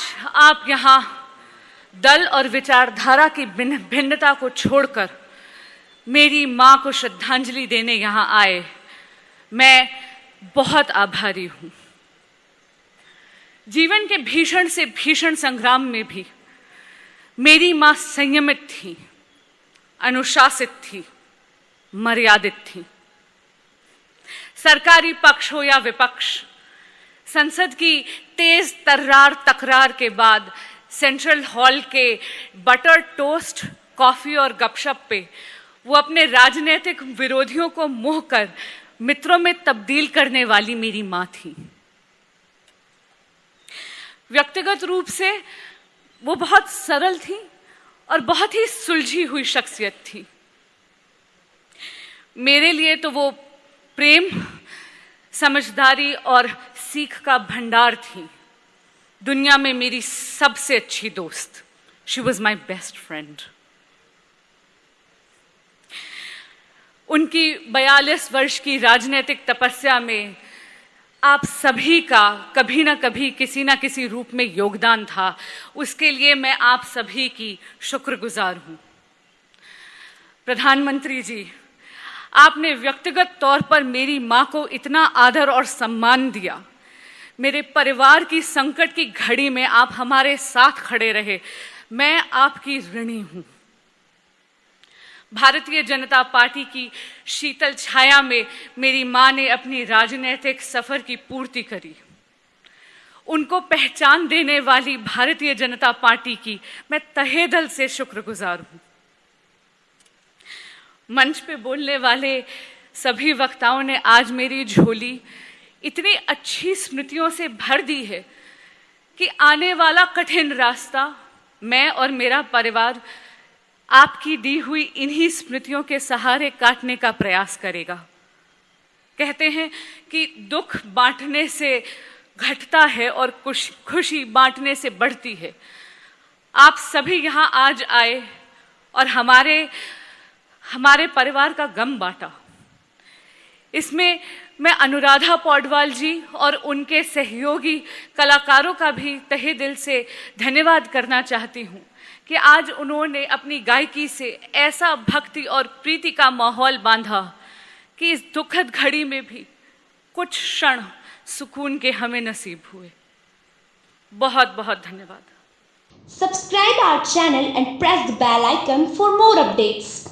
आज आप यहाँ दल और विचारधारा की भिन्न- भिन्नता को छोड़कर मेरी माँ को श्रद्धांजलि देने यहाँ आए, मैं बहुत आभारी हूँ। जीवन के भीषण से भीषण संग्राम में भी मेरी माँ संयमित थी, अनुशासित थी, मर्यादित थी। सरकारी पक्ष हो या विपक्ष संसद की तेज तर्रार तकरार के बाद सेंट्रल हॉल के बटर टोस्ट, कॉफ़ी और गपशप पे वो अपने राजनीतिक विरोधियों को मोह कर मित्रों में तब्दील करने वाली मेरी माँ थी। व्यक्तिगत रूप से वो बहुत सरल थी और बहुत ही सुलझी हुई शख्सियत थी। मेरे लिए तो वो प्रेम, समझदारी और सीख का भंडार थी। दुनिया में मेरी सबसे अच्छी दोस्त she was my best friend उनकी बयालीस वर्ष की राजनीतिक तपस्या में आप सभी का कभी ना कभी, किसी ना किसी रूप में योगदान था। उसके लिए मैं आप सभी की शुक्रगुजार हूँ। प्रधानमंत्री जी, आपने व्यक्तिगत तौर पर मेरी माँ को इतना आदर और सम्मान दिया। मेरे परिवार की संकट की घड़ी में आप हमारे साथ खड़े रहे। मैं आपकी ऋणी हूँ। भारतीय जनता पार्टी की शीतल छाया में मेरी माँ ने अपनी राजनीतिक सफ़र की पूर्ति करी। उनको पहचान देने वाली भारतीय जनता पार्टी की मैं तहे दिल से शुक्रगुजार हूँ। मंच पे बोलने वाले सभी वक्ताओं ने आज मेरी झोली इतनी अच्छी स्मृतियों से भर दी है कि आने वाला कठिन रास्ता मैं और मेरा परिवार आपकी दी हुई इन्हीं स्मृतियों के सहारे काटने का प्रयास करेगा। कहते हैं कि दुख बांटने से घटता है और खुश, खुशी बांटने से बढ़ती है। आप सभी यहाँ आज आए और हमारे हमारे परिवार का गम बांटा। इसमें मैं अनुराधा पौडवाल जी और उनके सहयोगी कलाकारों का भी तहे दिल से धन्यवाद करना चाहती हूँ कि आज उन्होंने अपनी गायकी से ऐसा भक्ति और प्रीति का माहौल बांधा कि इस दुखद घड़ी में भी कुछ क्षण सुकून के हमें नसीब हुए बहुत बहुत धन्यवाद Subscribe our channel and press the bell icon for more updates.